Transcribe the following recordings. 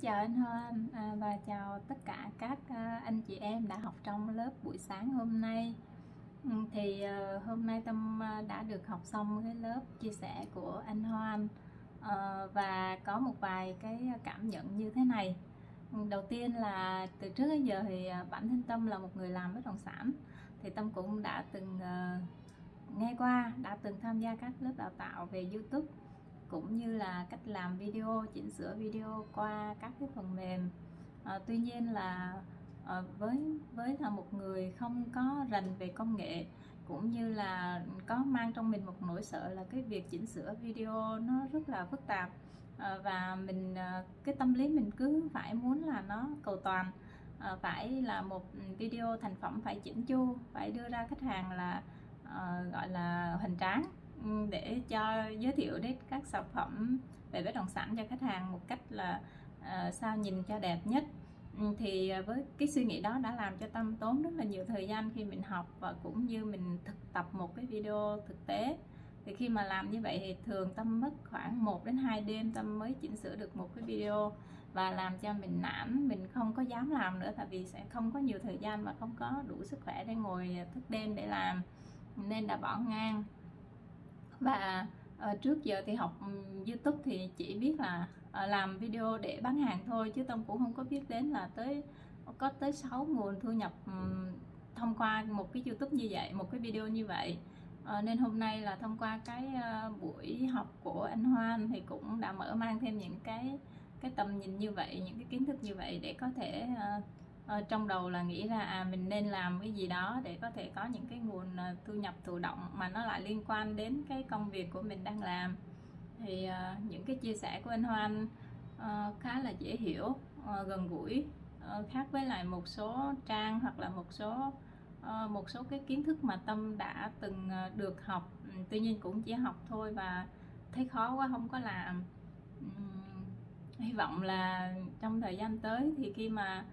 Chào anh Hoan à, và chào tất cả các à, anh chị em đã học trong lớp buổi sáng hôm nay. Ừ, thì à, hôm nay Tâm à, đã được học xong cái lớp chia sẻ của anh Hoan à, và có một vài cái cảm nhận như thế này. Ừ, đầu tiên là từ trước đến giờ thì à, bản thân Tâm là một người làm bất động sản thì Tâm cũng đã từng à, nghe qua, đã từng tham gia các lớp đào tạo về YouTube cũng như là cách làm video chỉnh sửa video qua các cái phần mềm. À, tuy nhiên là à, với với là một người không có rành về công nghệ cũng như là có mang trong mình một nỗi sợ là cái việc chỉnh sửa video nó rất là phức tạp à, và mình à, cái tâm lý mình cứ phải muốn là nó cầu toàn. À, phải là một video thành phẩm phải chỉnh chu phải đưa ra khách hàng là à, gọi là hoành tráng để cho giới thiệu đến các sản phẩm về bất động sản cho khách hàng một cách là uh, sao nhìn cho đẹp nhất. Ừ, thì với cái suy nghĩ đó đã làm cho tâm tốn rất là nhiều thời gian khi mình học và cũng như mình thực tập một cái video thực tế. Thì khi mà làm như vậy thì thường tâm mất khoảng 1 đến 2 đêm tâm mới chỉnh sửa được một cái video và làm cho mình nản mình không có dám làm nữa tại vì sẽ không có nhiều thời gian và không có đủ sức khỏe để ngồi thức đêm để làm. Nên đã bỏ ngang và uh, trước giờ thì học YouTube thì chỉ biết là uh, làm video để bán hàng thôi chứ Tâm cũng không có biết đến là tới có tới 6 nguồn thu nhập um, thông qua một cái YouTube như vậy một cái video như vậy. Ờ, nên hôm nay là thông qua cái uh, buổi học của anh Hoan thì cũng đã mở mang thêm những cái cái tầm nhìn như vậy những cái kiến thức như vậy để có thể uh, Ờ, trong đầu là nghĩ là à mình nên làm cái gì đó để có thể có những cái nguồn uh, thu nhập thụ động mà nó lại liên quan đến cái công việc của mình đang làm. Thì uh, những cái chia sẻ của anh Hoan uh, khá là dễ hiểu uh, gần gũi uh, khác với lại một số trang hoặc là một số uh, một số cái kiến thức mà tâm đã từng uh, được học. Ừ, tuy nhiên cũng chỉ học thôi và thấy khó quá không có làm. Um, hy vọng là trong thời gian tới thì khi mà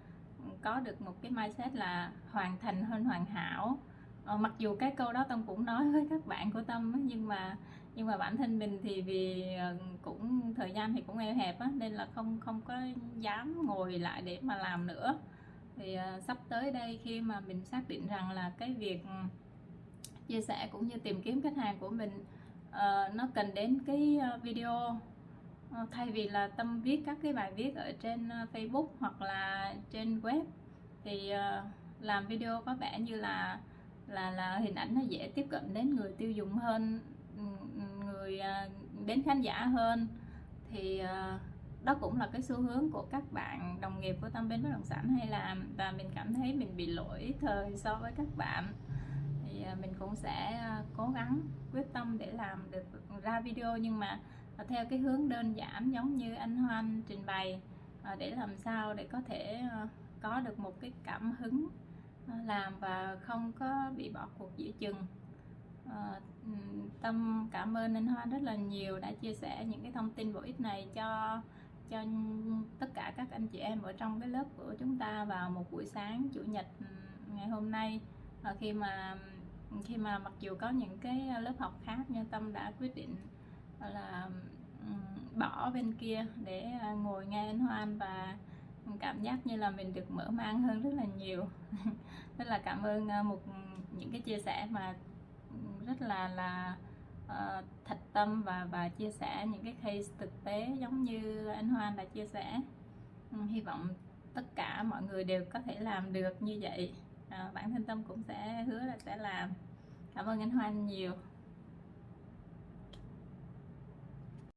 có được một cái mindset là hoàn thành hơn hoàn hảo. Ờ, mặc dù cái câu đó tâm cũng nói với các bạn của tâm nhưng mà nhưng mà bản thân mình thì vì ờ, cũng thời gian thì cũng eo hẹp á, nên là không không có dám ngồi lại để mà làm nữa. Thì uh, sắp tới đây khi mà mình xác định rằng là cái việc ừ, chia sẻ cũng như tìm kiếm khách hàng của mình uh, nó cần đến cái video Ờ, thay vì là tâm viết các cái bài viết ở trên ờ, Facebook hoặc là trên web, thì ờ, làm video có vẻ như là là là hình ảnh nó dễ tiếp cận đến người tiêu dùng hơn ừ, người đến khán giả hơn. Thì đó cũng là cái xu hướng của các bạn đồng nghiệp của tâm bên bất động sản hay làm, và mình cảm thấy mình bị lỗi thời so với các bạn. Thì mình cũng sẽ cố gắng quyết tâm để làm được ra video, nhưng mà theo cái hướng đơn giản giống như anh Hoan trình bày ờ, để làm sao để có thể ờ, có được một cái cảm hứng ờ, làm và không có bị bỏ cuộc giữa chừng. Tâm cảm ơn anh Hoan rất là nhiều đã chia sẻ những cái thông tin bổ ích này cho cho tất cả các anh chị em ở trong cái lớp của chúng ta vào một buổi sáng chủ nhật ngày hôm nay. Khi mà khi mà mặc dù có những cái lớp học khác, nhưng tâm đã quyết định là bỏ bên kia để à, ngồi nghe anh Hoan và cảm giác như là mình được mở mang hơn rất là nhiều. Rất là cảm ơn à, một những cái chia sẻ mà rất là là uh, thật tâm và và chia sẻ những cái case thực tế giống như anh Hoan đã chia sẻ. Hy vọng tất cả mọi người đều có thể làm được như vậy. Uh, bản thân tâm cũng sẽ hứa là sẽ làm. Cảm ơn anh Hoan nhiều.